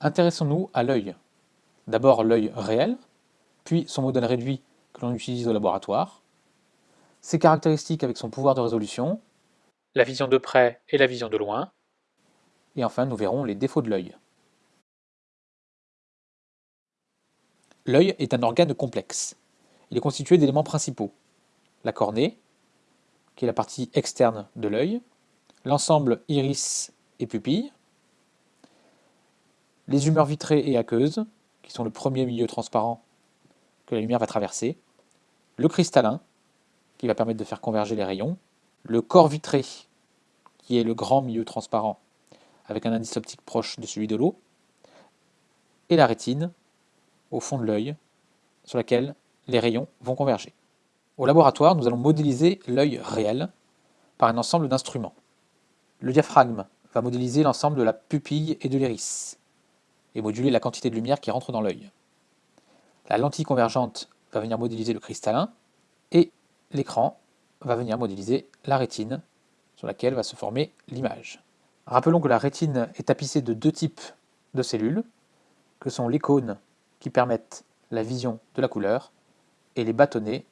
Intéressons-nous à l'œil. D'abord l'œil réel, puis son modèle réduit que l'on utilise au laboratoire, ses caractéristiques avec son pouvoir de résolution, la vision de près et la vision de loin, et enfin nous verrons les défauts de l'œil. L'œil est un organe complexe. Il est constitué d'éléments principaux. La cornée, qui est la partie externe de l'œil, l'ensemble iris et pupille, les humeurs vitrées et aqueuses, qui sont le premier milieu transparent que la lumière va traverser, le cristallin, qui va permettre de faire converger les rayons, le corps vitré, qui est le grand milieu transparent avec un indice optique proche de celui de l'eau, et la rétine, au fond de l'œil, sur laquelle les rayons vont converger. Au laboratoire, nous allons modéliser l'œil réel par un ensemble d'instruments. Le diaphragme va modéliser l'ensemble de la pupille et de l'iris, et moduler la quantité de lumière qui rentre dans l'œil. La lentille convergente va venir modéliser le cristallin, et l'écran va venir modéliser la rétine, sur laquelle va se former l'image. Rappelons que la rétine est tapissée de deux types de cellules, que sont les cônes qui permettent la vision de la couleur et les bâtonnets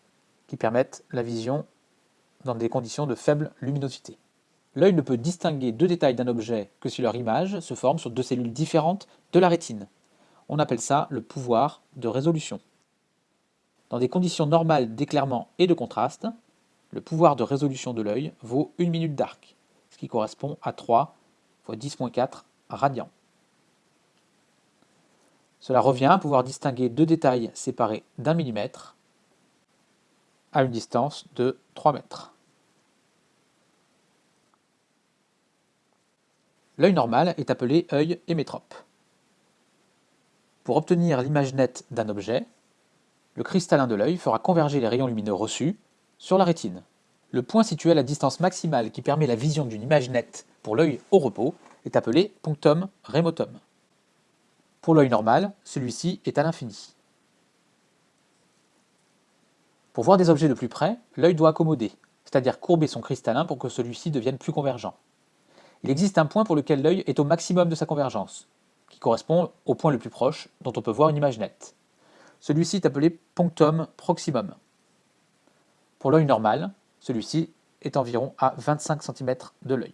qui permettent la vision dans des conditions de faible luminosité. L'œil ne peut distinguer deux détails d'un objet que si leur image se forme sur deux cellules différentes de la rétine. On appelle ça le pouvoir de résolution. Dans des conditions normales d'éclairement et de contraste, le pouvoir de résolution de l'œil vaut une minute d'arc, ce qui correspond à 3 x 10.4 radians. Cela revient à pouvoir distinguer deux détails séparés d'un millimètre à une distance de 3 mètres. L'œil normal est appelé œil hémétrope. Pour obtenir l'image nette d'un objet, le cristallin de l'œil fera converger les rayons lumineux reçus sur la rétine. Le point situé à la distance maximale qui permet la vision d'une image nette pour l'œil au repos est appelé punctum remotum. Pour l'œil normal, celui-ci est à l'infini. Pour voir des objets de plus près, l'œil doit accommoder, c'est-à-dire courber son cristallin pour que celui-ci devienne plus convergent. Il existe un point pour lequel l'œil est au maximum de sa convergence, qui correspond au point le plus proche dont on peut voir une image nette. Celui-ci est appelé punctum proximum. Pour l'œil normal, celui-ci est environ à 25 cm de l'œil.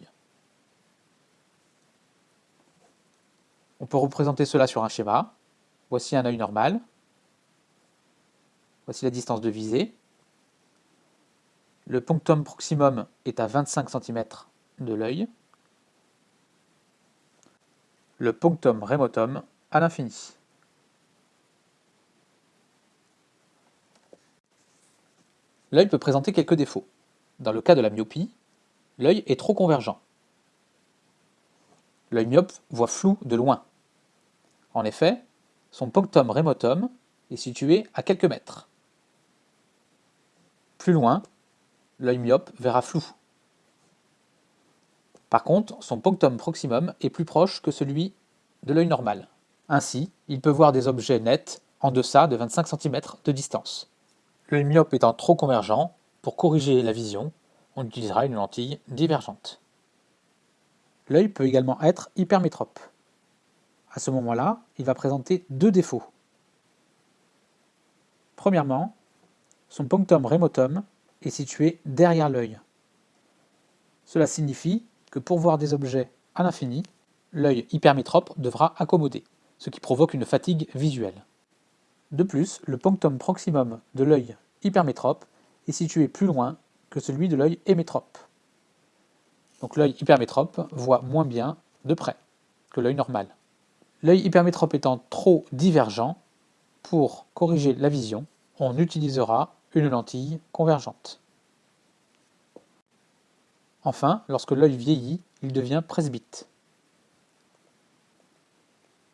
On peut représenter cela sur un schéma. Voici un œil normal. Voici la distance de visée. Le punctum proximum est à 25 cm de l'œil. Le punctum remotum à l'infini. L'œil peut présenter quelques défauts. Dans le cas de la myopie, l'œil est trop convergent. L'œil myope voit flou de loin. En effet, son punctum remotum est situé à quelques mètres. Plus loin, l'œil myope verra flou. Par contre, son punctum proximum est plus proche que celui de l'œil normal. Ainsi, il peut voir des objets nets en deçà de 25 cm de distance. L'œil myope étant trop convergent, pour corriger la vision, on utilisera une lentille divergente. L'œil peut également être hypermétrope à ce moment-là, il va présenter deux défauts. Premièrement, son punctum remotum est situé derrière l'œil. Cela signifie que pour voir des objets à l'infini, l'œil hypermétrope devra accommoder, ce qui provoque une fatigue visuelle. De plus, le punctum proximum de l'œil hypermétrope est situé plus loin que celui de l'œil hémétrope. Donc l'œil hypermétrope voit moins bien de près que l'œil normal. L'œil hypermétrope étant trop divergent, pour corriger la vision, on utilisera une lentille convergente. Enfin, lorsque l'œil vieillit, il devient presbyte.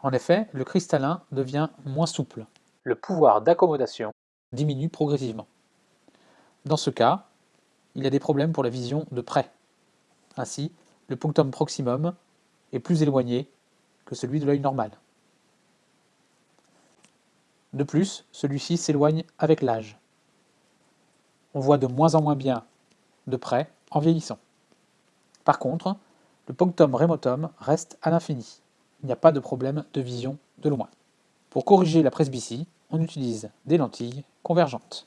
En effet, le cristallin devient moins souple. Le pouvoir d'accommodation diminue progressivement. Dans ce cas, il y a des problèmes pour la vision de près. Ainsi, le punctum proximum est plus éloigné que celui de l'œil normal. De plus, celui-ci s'éloigne avec l'âge. On voit de moins en moins bien de près en vieillissant. Par contre, le punctum remotum reste à l'infini, il n'y a pas de problème de vision de loin. Pour corriger la presbytie, on utilise des lentilles convergentes.